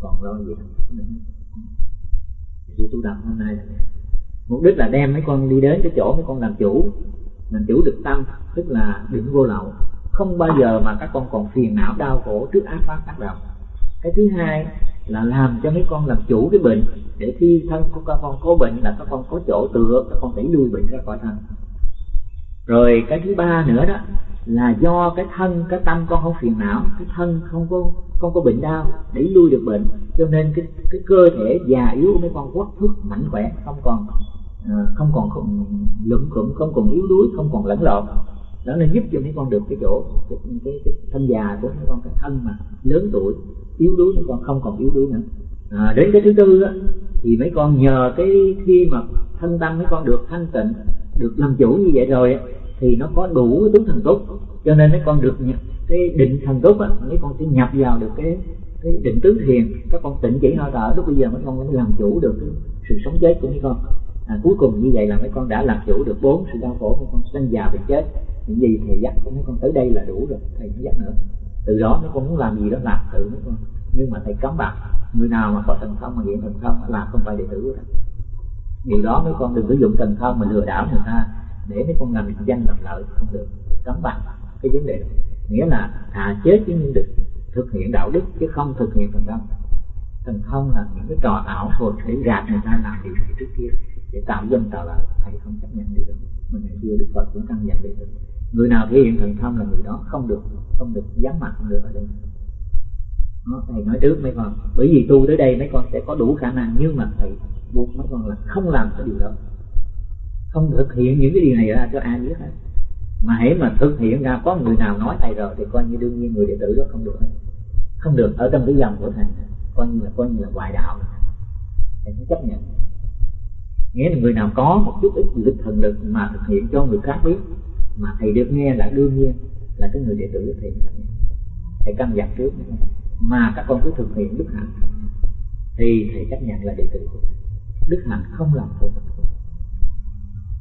còn lo gì nữa. Sự tu tập hôm nay là mục đích là đem mấy con đi đến cái chỗ mấy con làm chủ làm chủ được tâm, tức là đừng vô lậu. Không bao giờ mà các con còn phiền não đau khổ trước ác pháp tác động cái thứ hai là làm cho mấy con làm chủ cái bệnh, để khi thân của các con có bệnh là các con có chỗ tựa, các con đẩy lui bệnh ra khỏi thân. Rồi cái thứ ba nữa đó là do cái thân cái tâm con không phiền não cái thân không có không có bệnh đau đẩy lui được bệnh cho nên cái cái cơ thể già yếu của mấy con quất thước mạnh khỏe không còn ờ, không còn không, lưỡng khủng không còn yếu đuối không còn lẫn lộn đó là giúp cho mấy con được cái chỗ cái, cái, cái thân già của mấy con cái thân mà lớn tuổi yếu đuối mấy con không còn yếu đuối nữa à, đến cái thứ tư á, thì mấy con nhờ cái khi mà thân tâm mấy con được thanh tịnh được làm chủ như vậy rồi á thì nó có đủ cái tướng thần tốt cho nên mấy con được nhập cái định thần tốt á mấy con sẽ nhập vào được cái cái định tướng thiền. Các con tịnh chỉ hơi thở lúc bây giờ mấy con mới làm chủ được cái sự sống chết của mấy con. À, cuối cùng như vậy là mấy con đã làm chủ được bốn sự đau khổ mấy con sanh già bệnh chết. Những gì thầy dắt của mấy con tới đây là đủ rồi thầy không dắt nữa. Từ đó mấy con muốn làm gì đó làm tự mấy con. Nhưng mà thầy cấm bạc. người nào mà có thần thông mà hiện thần thông làm không phải đệ tử của thầy điều đó mấy con đừng sử dụng thần thông mà lừa đảo người ta để mấy con làm danh làm lợi không được cấm bằng cái vấn đề đó. Nghĩa là à chế chứ nhưng được thực hiện đạo đức chứ không thực hiện thần thông thần thông là những cái trò ảo thôi để gạt người ta làm điều này trước kia để tạo dân tạo lợi thầy không chấp nhận điều đó. Mà ngày xưa đức phật cũng căn dặn đệ tử người nào thể hiện thần thông là người đó không được không được dám mặt không được ở đây đó, thầy nói trước mấy con bởi vì tu tới đây mấy con sẽ có đủ khả năng nhưng mà thầy buộc mấy con là không làm cái điều đó không thực hiện những cái điều này ra cho ai biết hết. Mà hãy mà thực hiện ra, có người nào nói thầy rồi thì coi như đương nhiên người đệ tử đó không được không được ở trong cái dòng của thầy. Coi như là, coi như là ngoại đạo thầy cũng chấp nhận. Nghĩa là người nào có một chút ít lực thần lực mà thực hiện cho người khác biết, mà thầy được nghe là đương nhiên là cái người đệ tử của thầy chấp nhận. Thầy căn dặn trước. Mà các con cứ thực hiện đức hạnh, thì thầy chấp nhận là đệ tử của thầy. Đức hạnh không làm khổ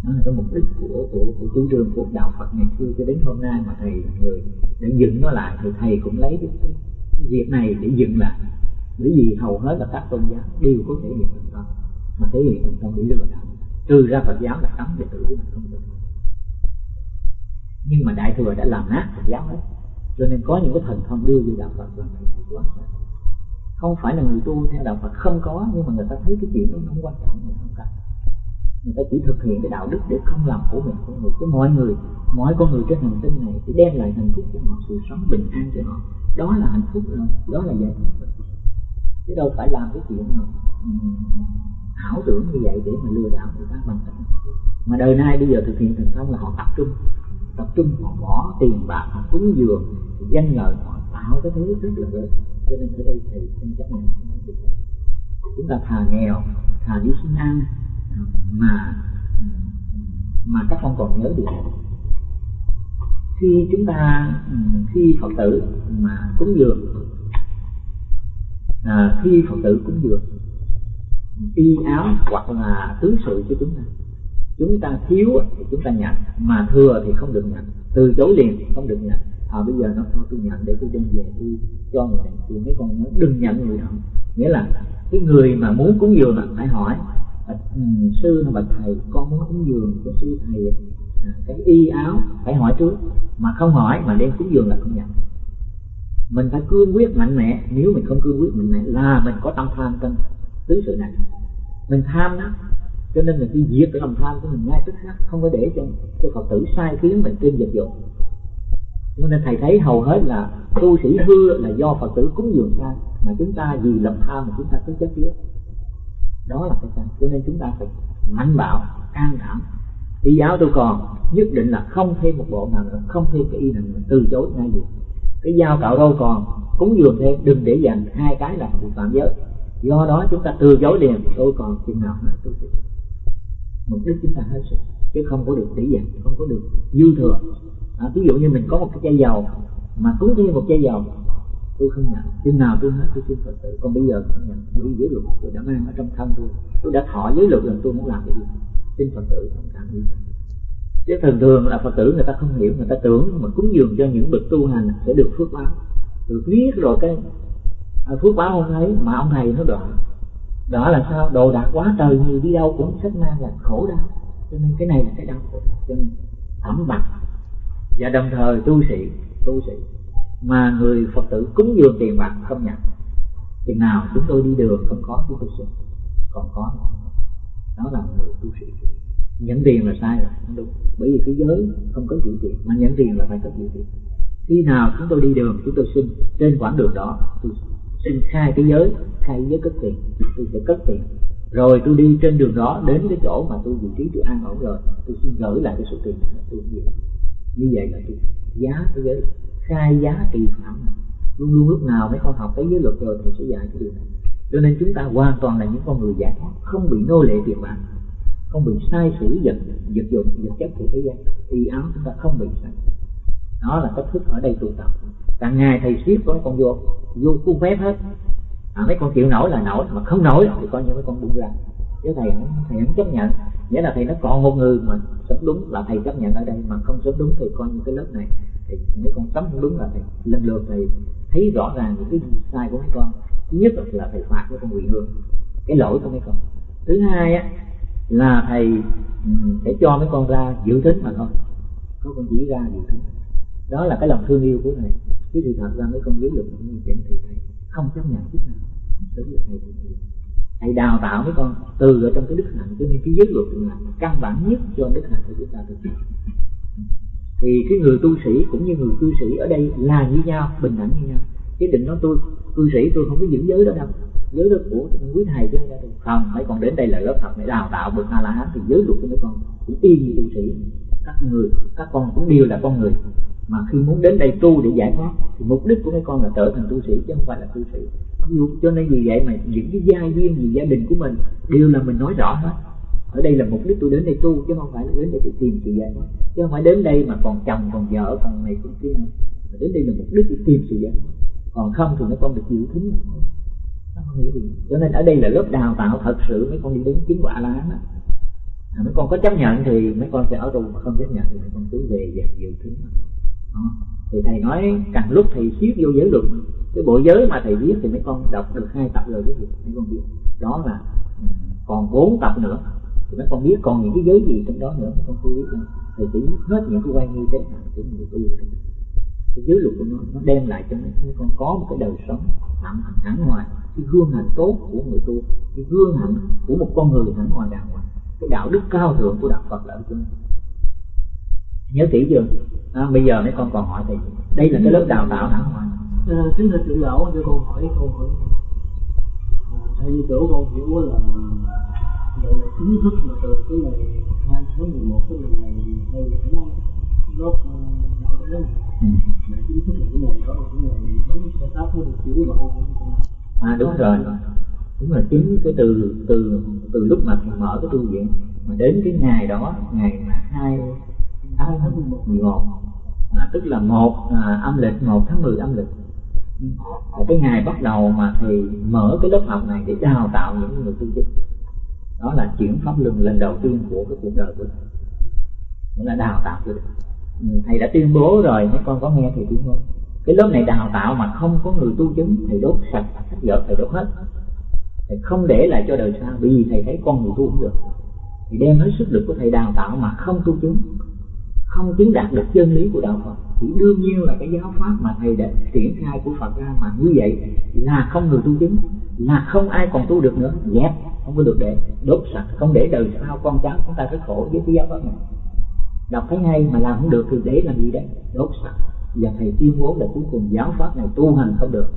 đó là cái mục đích của của, của chủ trương của đạo Phật ngày xưa cho đến hôm nay mà thầy là người để dựng nó lại. Thì thầy cũng lấy cái, cái, việc này để dựng lại. Bởi vì hầu hết là các tôn giáo đều có thể hiện thành công. Mà thể hiện thành công để lừa đảo trừ ra Phật giáo là cấm đệ tử của mình không được. Nhưng mà đại thừa đã làm nát Phật giáo hết. Cho nên có những cái thần thông đưa về đạo Phật là này quá không phải là người tu theo đạo Phật không có nhưng mà người ta thấy cái chuyện đó không quan trọng người không cần người ta chỉ thực hiện cái đạo đức để không làm khổ mình con người. Cho mọi người, mọi con người trên hành tinh này để đem lại hạnh phúc cho họ, sự sống bình an cho họ. Đó là hạnh phúc rồi đó là giải thoát. Rồi chứ đâu phải làm cái chuyện nào ừ, ảo tưởng như vậy để mà lừa đảo người ta bằng cách mà đời nay bây giờ thực hiện thành công là họ tập trung tập trung, họ bỏ tiền bạc, họ cúng dường danh lợi, họ tạo cái thứ rất là lớn. Cho nên ở đây thầy xin chấp nhận chúng ta thà nghèo, thà đi xin ăn mà mà các con còn nhớ được. Khi chúng ta khi phật tử mà cúng dường à, khi phật tử cúng dường y áo hoặc là tứ sự cho chúng ta chúng ta thiếu thì chúng ta nhận mà thừa thì không được nhận từ chối liền không được nhận à bây giờ nó thôi tôi nhận để tôi đem về tôi cho người này thì mấy con nhớ đừng nhận người đó. Nghĩa là cái người mà muốn cúng dường là phải hỏi Ừ, sư hay bạch thầy con muốn cúng dường cho sư thầy à, cái y áo phải hỏi trước. Mà không hỏi mà đem cúng dường là không nhận. Mình phải cương quyết mạnh mẽ nếu mình không cương quyết mạnh mẽ là mình có tâm tham trong tứ sự này. Mình tham đó cho nên mình đi diệt cái lòng tham của mình ngay tức khắc không có để cho cho phật tử sai khiến mình trên dịch dụng cho nên thầy thấy hầu hết là tu sĩ hư là do phật tử cúng dường sai mà chúng ta vì lòng tham mà chúng ta cứ chết trước đó là cái sai cho nên chúng ta phải mạnh bạo can đảm. Y giáo tôi còn nhất định là không thêm một bộ nào nữa không thêm cái y nào nữa từ chối ngay được. Cái dao cạo râu còn cúng dường thêm đừng để dành hai cái là bị phạm giới. Do đó chúng ta từ chối liền tôi còn chừng nào hết tôi sẽ mục đích chúng ta hết sức chứ không có được để dành không có được dư thừa. À, ví dụ như mình có một cái chai dầu mà cúng thêm một chai dầu tôi không nhận. Chừng nào tôi hết tôi xin phật tử. Còn bây giờ không nhận. Tôi giới luật. Tôi đã mang ở trong thân tôi. Tôi đã thọ giới luật rồi tôi muốn làm cái gì xin phật tử không cảm gì chứ thường thường là phật tử người ta không hiểu người ta tưởng mà cúng dường cho những bậc tu hành sẽ được phước báo. Được biết rồi cái à, phước báo không thấy mà ông thầy nó đoạn đó là sao? Đồ đạc quá trời nhiều đi đâu cũng sách mang là khổ đau. Cho nên cái này là cái đau khổ cho nên thẩm bạc và đồng thời tu sĩ tu sĩ mà người phật tử cúng dường tiền bạc không nhận chừng nào chúng tôi đi đường không có chúng tôi xin còn có đó là người tu sĩ. Nhận tiền là sai rồi, không đúng. Bởi vì thế giới không có chịu tiền, mà nhận tiền là phải có chịu tiền. Khi nào chúng tôi đi đường, chúng tôi xin trên quãng đường đó, tôi xin khai cái giới, khai giới cất tiền, tôi sẽ cất tiền. Rồi tôi đi trên đường đó đến cái chỗ mà tôi vị trí tôi an ổn rồi, tôi xin gửi lại cái số tiền này tôi như vậy là tôi giá cái giới khai giá kỳ phạm luôn luôn lúc nào mấy con học cái giới luật rồi thì sẽ dạy cái điều này. Cho nên chúng ta hoàn toàn là những con người giải thoát không bị nô lệ tiền bạc không bị sai sử vật vật dụng vật chất của thế gian. Y áo chúng ta không bị sai. Đó là cách thức ở đây tu tập. Càng ngày thầy siết có mấy con vô vô cung phép hết. À, mấy con chịu nổi là nổi mà không nổi thì coi như mấy con buông ra chứ thầy thầy không chấp nhận. Nghĩa là thầy nó còn một người mà sống đúng là thầy chấp nhận ở đây, mà không sống đúng thì coi như cái lớp này thì mấy con sống không đúng là thầy lần lượt thầy thấy rõ ràng những cái sai của mấy con. Thứ nhất là thầy phạt với con quỳ hương cái lỗi của mấy con. Thứ hai á, là thầy ừ, sẽ cho mấy con ra dự tính mà thôi. Có con chỉ ra dự tính đó là cái lòng thương yêu của thầy. Chứ thì thật ra mấy con giới luật như chỉnh thì thầy không chấp nhận chút nào. Đối với thầy thì thầy đào tạo mấy con từ ở trong cái đức hạnh, cho nên cái giới luật là căn bản nhất cho đức hạnh của chúng ta được thì cái người tu sĩ cũng như người cư sĩ ở đây là như nhau, bình đẳng như nhau. Chứ định nói tôi, cư sĩ tôi không có giữ giới đó đâu. Giới đó của quý thầy chứ không mấy con đến đây là lớp học để đào tạo bậc a la hán thì giới luật của mấy con cũng y như tu sĩ. Các người, các con cũng đều là con người. Mà khi muốn đến đây tu để giải thoát, thì mục đích của mấy con là trở thành tu sĩ, chứ không phải là cư sĩ cho nên vì vậy mà những cái gia viên gì gia đình của mình đều là mình nói rõ hết. Ở đây là mục đích tôi đến đây tu chứ không phải là đến đây để tìm sự giải thoát. Chứ không phải đến đây mà còn chồng còn vợ còn này còn kia nữa. Mà đến đây là mục đích để tìm sự giải thoát. Còn không thì mấy con được chịu thính cho nên ở đây là lớp đào tạo thật sự mấy con đi đến chính quả lá đó à, mấy con có chấp nhận thì mấy con sẽ ở tù mà không chấp nhận thì mấy con cứ về dẹp dự thính đó. thì thầy nói càng lúc thầy siết vô giới luật cái bộ giới mà thầy viết thì mấy con đọc được hai tập rồi cái gì? Mấy con biết đó là ừ, còn bốn tập nữa. Thì mấy con biết còn những cái giới gì trong đó nữa mấy con chưa biết thầy chỉ hết những cái quan như thế nào của người tu cái giới luật của nó nó đem lại cho mấy con có một cái đời sống hạnh hẳn ngoài. Cái gương hạnh tốt của người tu cái gương hạnh của một con người hẳn ngoài đàng hoàng cái đạo đức cao thượng của đạo Phật là ở chỗ này nhớ kỹ chưa? À, bây giờ mấy con còn hỏi thì đây là cái lớp đào tạo hẳn ngoài à, kính thưa trưởng lão cho con hỏi câu hỏi à, theo như chỗ con hiểu là gọi là chính thức là từ cái ngày hai tháng mười một cái ngày này hay là tháng lớp đạo đức mà chính thức là cái ngày đó là cái ngày bánh xe táp mới được chữ mà à đúng rồi. Đúng là chính cái từ từ từ lúc mà thầy mở cái tu viện mà đến cái ngày đó ngày mà hai hai tháng mười một. À, tức là một à, âm lịch một tháng 10 âm lịch và cái ngày bắt đầu mà thầy mở cái lớp học này để đào tạo những người tu chức đó là chuyển pháp luân lần đầu tiên của cái cuộc đời của thầy. Nghĩa là đào tạo cho ừ, thầy. Đã tuyên bố rồi, mấy con có nghe thầy tuyên bố. Cái lớp này đào tạo mà không có người tu chứng, thầy đốt sạch sách vở thầy đốt hết. Thầy không để lại cho đời sau, vì thầy thấy con người tu cũng được. Thì đem hết sức lực của thầy đào tạo mà không tu chứng, không chứng đạt được chân lý của đạo Phật thì đương nhiên là cái giáo pháp mà thầy đã triển khai của Phật ra mà như vậy là không người tu chứng, là không ai còn tu được nữa. Dẹp, không có được để đốt sạch, không để đời sau con cháu chúng ta rất khổ với cái giáo pháp này. Đọc thấy hay mà làm không được thì để làm gì đấy đốt sạch. Và thầy tuyên bố là cuối cùng giáo pháp này tu hành không được.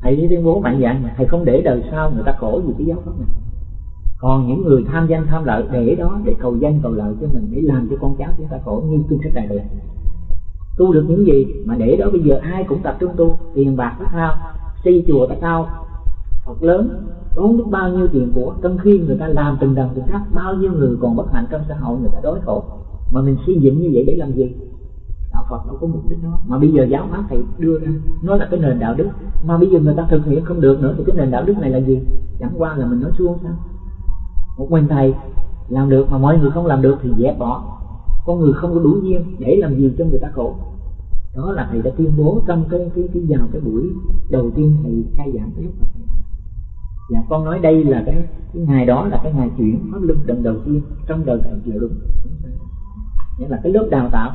Thầy tuyên bố mạnh dạng mà thầy không để đời sau người ta khổ vì cái giáo pháp này. Còn những người tham danh tham lợi để đó để cầu danh cầu lợi cho mình, để làm cho con cháu chúng ta khổ như kinh sách này được tu được những gì mà để đó bây giờ ai cũng tập trung tu, tiền bạc tao cao xây chùa tao cao Phật lớn, tốn biết bao nhiêu tiền của, trong khi người ta làm từng đồng từng khác bao nhiêu người còn bất hạnh trong xã hội, người ta đối khổ. Mà mình xây dựng như vậy để làm gì? Đạo Phật đâu có mục đích đó. Mà bây giờ giáo pháp thầy đưa ra, nó là cái nền đạo đức. Mà bây giờ người ta thực hiện không được nữa, thì cái nền đạo đức này là gì? Chẳng qua là mình nói suông sao. Một mình thầy làm được mà mọi người không làm được thì dẹp bỏ con người không có đủ duyên để làm gì cho người ta khổ. Đó là thầy đã tuyên bố trong cái cái cái vào cái buổi đầu tiên thầy khai giảng cái lúc này. Và con nói đây là cái cái ngày đó là cái ngày chuyển pháp luân lần đầu tiên trong đời thầy chịu đúng nghĩa là cái lớp đào tạo